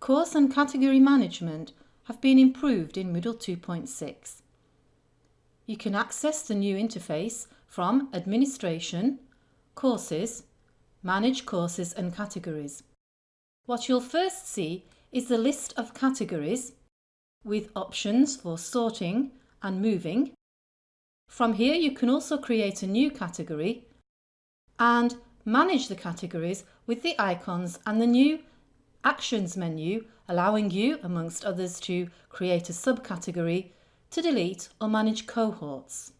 course and category management have been improved in Moodle 2.6. You can access the new interface from Administration, Courses, Manage Courses and Categories. What you'll first see is the list of categories with options for sorting and moving. From here you can also create a new category and manage the categories with the icons and the new Actions menu allowing you, amongst others, to create a subcategory, to delete or manage cohorts.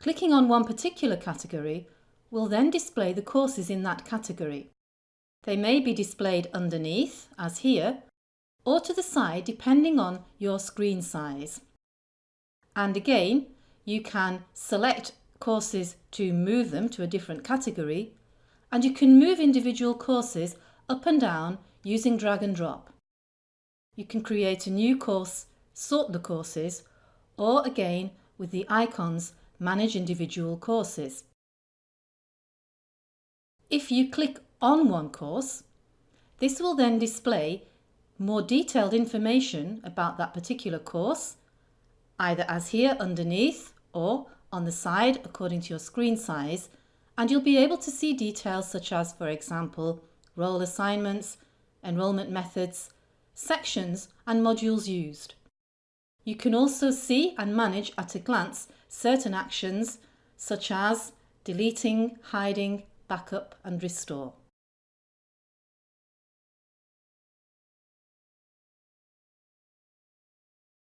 Clicking on one particular category will then display the courses in that category. They may be displayed underneath, as here, or to the side depending on your screen size. And again, you can select courses to move them to a different category and you can move individual courses up and down using drag and drop. You can create a new course, sort the courses, or again with the icons manage individual courses. If you click on one course, this will then display more detailed information about that particular course, either as here underneath or on the side according to your screen size, and you'll be able to see details such as, for example, role assignments, enrolment methods, sections and modules used. You can also see and manage at a glance certain actions such as deleting, hiding, backup and restore.